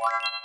Bye.